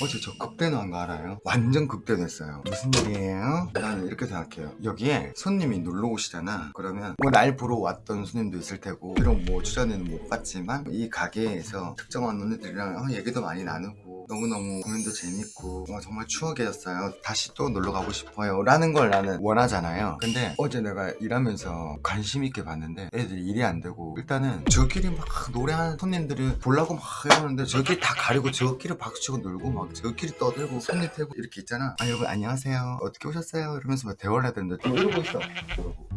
어제 저 극대노한 거 알아요? 완전 극대노했어요 무슨 일이에요? 나는 이렇게 생각해요 여기에 손님이 놀러 오시잖아 그러면 뭐 날 보러 왔던 손님도 있을 테고 이런 뭐 주전에는 못 봤지만 이 가게에서 특정한 언니들이랑 어, 얘기도 많이 나누고 너무너무 공연도 재밌고 와, 정말 추억이었어요. 다시 또 놀러 가고 싶어요. 라는 걸 나는 원하잖아요. 근데 어제 내가 일하면서 관심 있게 봤는데 애들이 일이 안 되고 일단은 저끼리 막 노래하는 손님들을 보려고 막 이러는데 저끼리 다 가리고 저끼리 박수치고 놀고 막 저끼리 떠들고 손님 태고 이렇게 있잖아. 아 여러분 안녕하세요. 어떻게 오셨어요? 이러면서 막 대화를 해야 되는데 또 이러고 있어.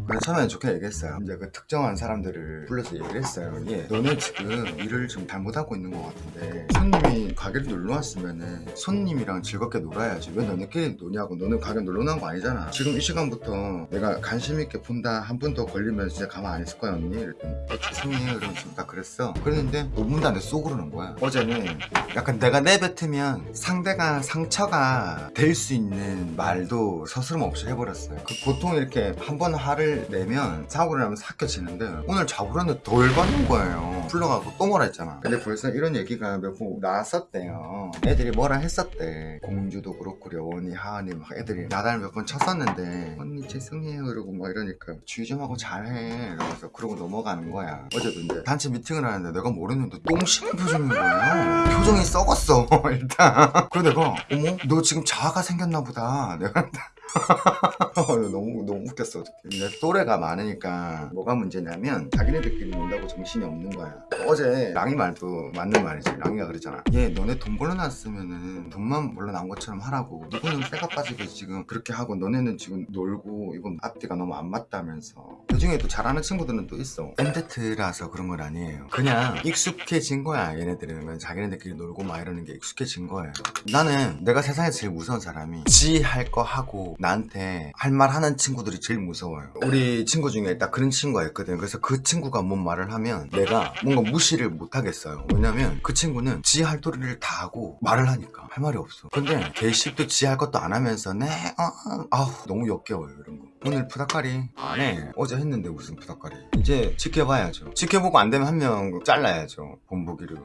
그래서 처음에 좋게 얘기했어요. 이제 그 특정한 사람들을 불러서 얘기를 했어요. 이게 너네 지금 일을 좀 잘못하고 있는 것 같은데 손님이 가게를 놀러 왔으면은 손님이랑 즐겁게 놀아야지. 왜 너네끼리 노냐고. 너네 가게 놀러 나온 거 아니잖아. 지금 이 시간부터 내가 관심 있게 본다. 한 분 더 걸리면 진짜 가만 안 있을 거야 언니. 이랬더니 어, 죄송해요 이러면서 딱 그랬어. 그랬는데 5분도 안돼쏘 그러는 거야. 어제는 약간 내가 내뱉으면 상대가 상처가 될 수 있는 말도 서스럼 없이 해버렸어요. 그 보통 이렇게 한 번 화를 내면 사고를 하면 삭혀지는데 오늘 잡으려는데 더 열받는 거예요 풀러가고 또 뭐라 했잖아. 근데 벌써 이런 얘기가 몇 번 나왔었대요. 애들이 뭐라 했었대. 공주도 그렇고 려원이 하은이 막 애들이 나달 몇 번 쳤었는데 언니 죄송해요 이러고 막 이러니까 주의 좀 하고 잘해 이러면서 그러고 넘어가는 거야. 어제도 이제 단체 미팅을 하는데 내가 모르는데 똥 씹은 표정인 거예요. 표정이 썩었어 일단. 그래 내가 어머 너 지금 자아가 생겼나 보다. 내가 너무 너무 웃겼어. 근데 또래가 많으니까 뭐가 문제냐면 자기네들끼리 논다고 정신이 없는 거야. 어제 랑이 말도 맞는 말이지. 랑이가 그랬잖아 얘 너네 돈 벌러놨으면은 돈만 벌러나온 것처럼 하라고. 누구는 빼가 빠지게 지금 그렇게 하고 너네는 지금 놀고 이건 앞뒤가 너무 안 맞다면서. 그 중에 또 잘하는 친구들은 또 있어. 밴드트라서 그런 건 아니에요. 그냥 익숙해진 거야 얘네들은. 자기네들끼리 놀고 막 이러는 게 익숙해진 거예요. 나는 내가 세상에서 제일 무서운 사람이 지 할 거 하고 나한테 할 말 하는 친구들이 제일 무서워요. 우리 친구 중에 딱 그런 친구가 있거든. 그래서 그 친구가 뭔 말을 하면 내가 뭔가 무시를 못 하겠어요. 왜냐면 그 친구는 지 할 도리를 다 하고 말을 하니까. 할 말이 없어. 근데 개식도 지 할 것도 안 하면서 네 어, 어. 아우 너무 역겨워요 이런 거. 오늘 부닥가리 안해 어제 했는데 무슨 부닥가리. 이제 지켜봐야죠. 지켜보고 안 되면 한 명 잘라야죠 본보기로